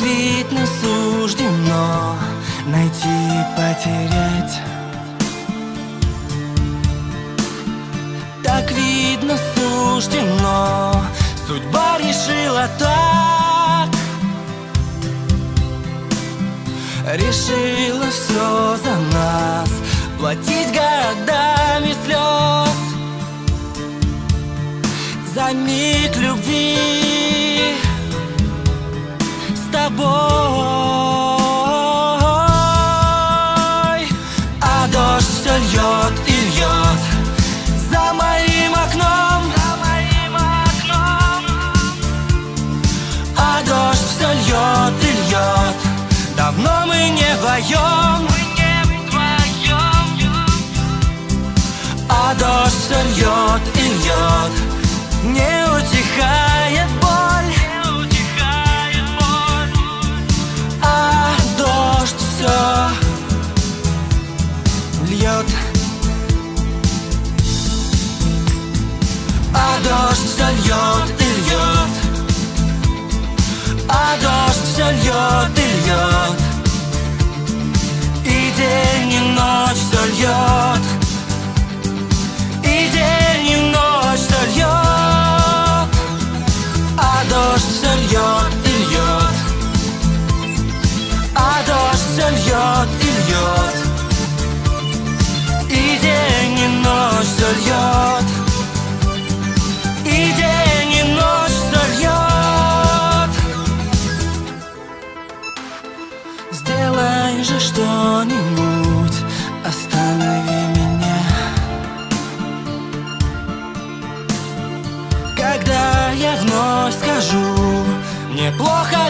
видно суждено найти, потерять. Так видно суждено Судьба решила так. Решила все за нас Платить годами слез За миг любви тобой. А дождь все льет и льет За моим окном. За моим окном. А дождь все льет и льет Давно мы не вдвоем А дождь все льет и льет Не утихает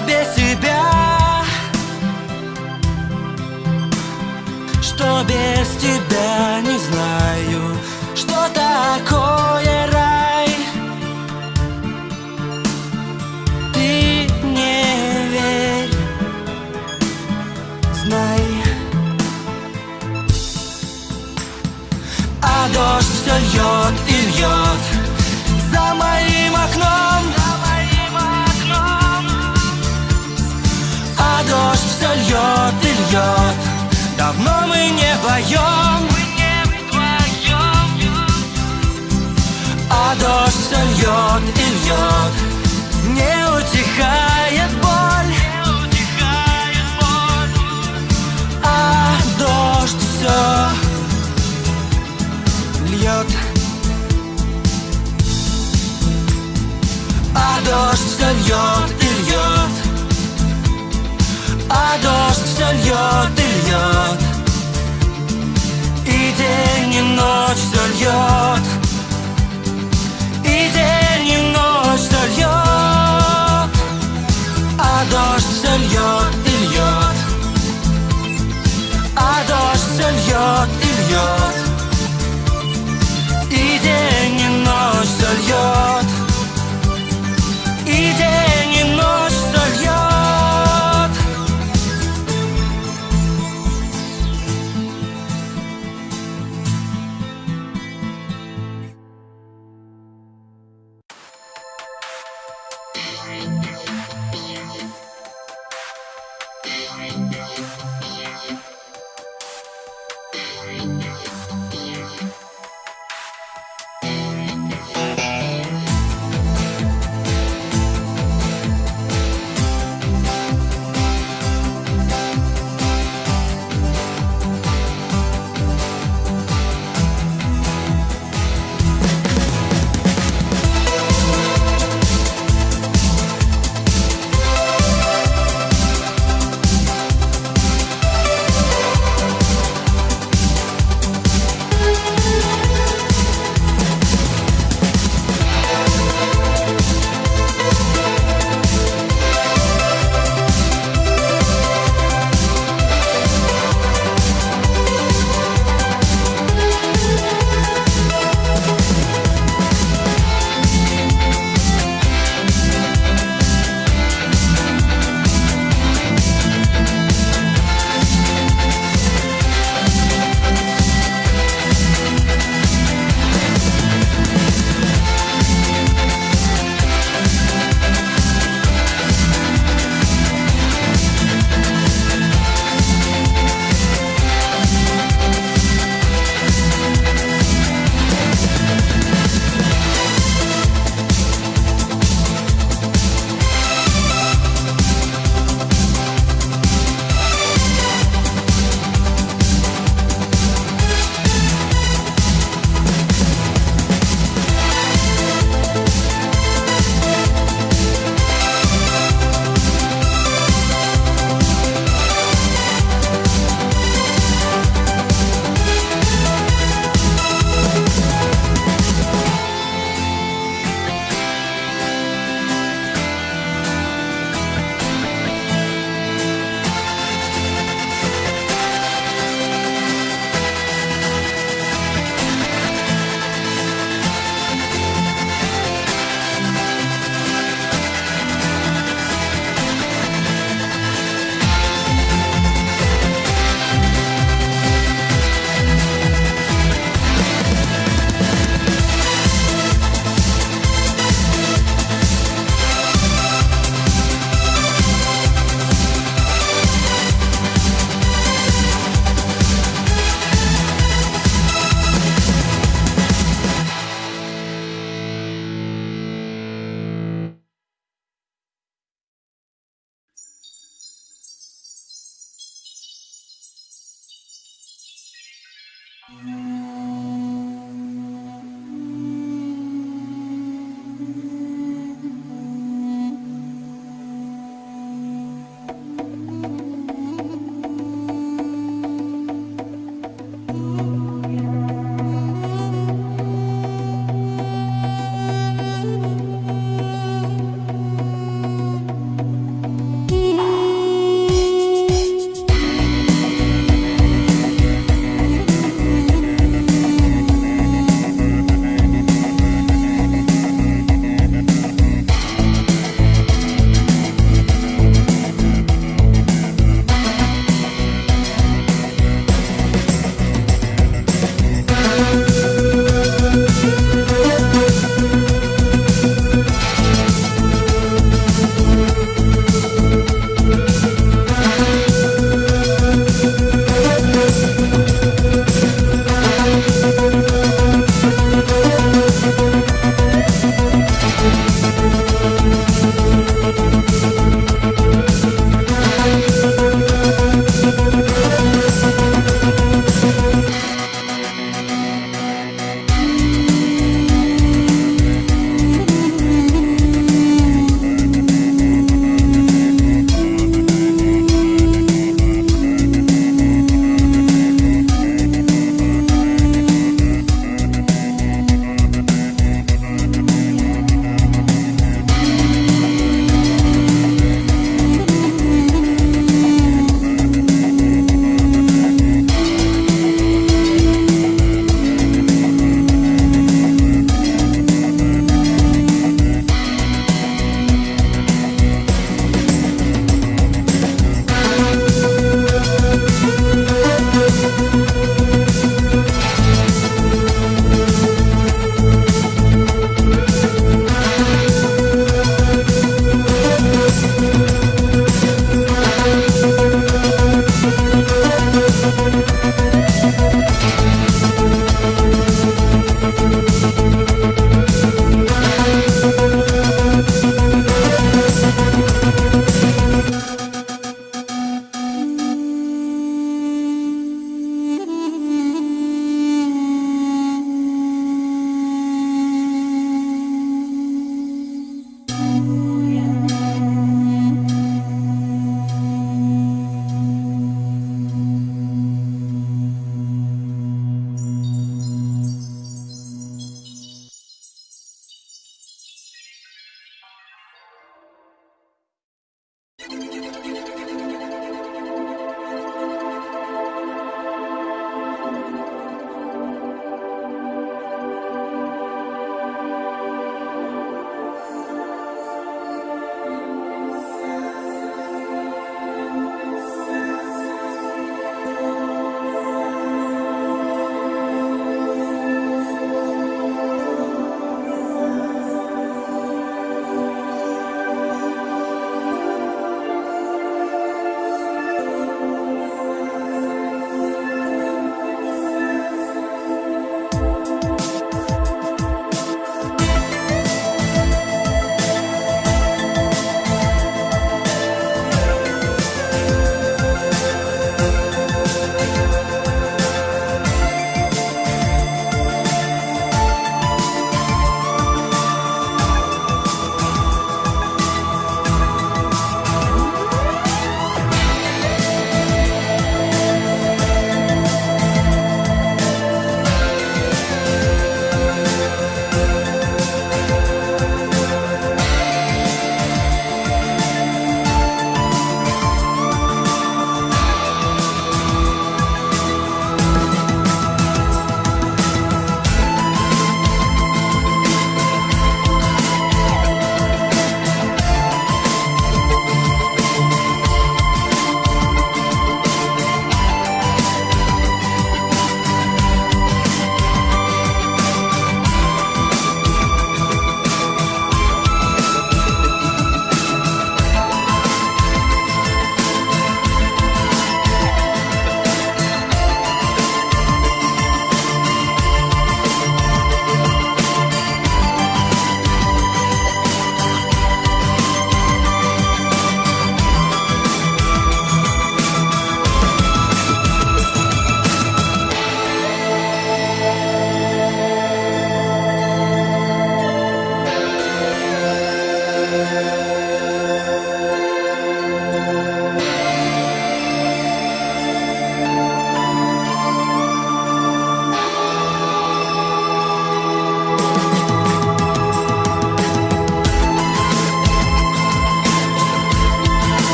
без тебя. Что без тебя не знаю Что такое рай. Ты не верь. Знай. А дождь все льет и льет За моим окном льет и льет. Давно мы не вдвоем А дождь все льет и льет Не утихает боль. А дождь все льет А дождь все льет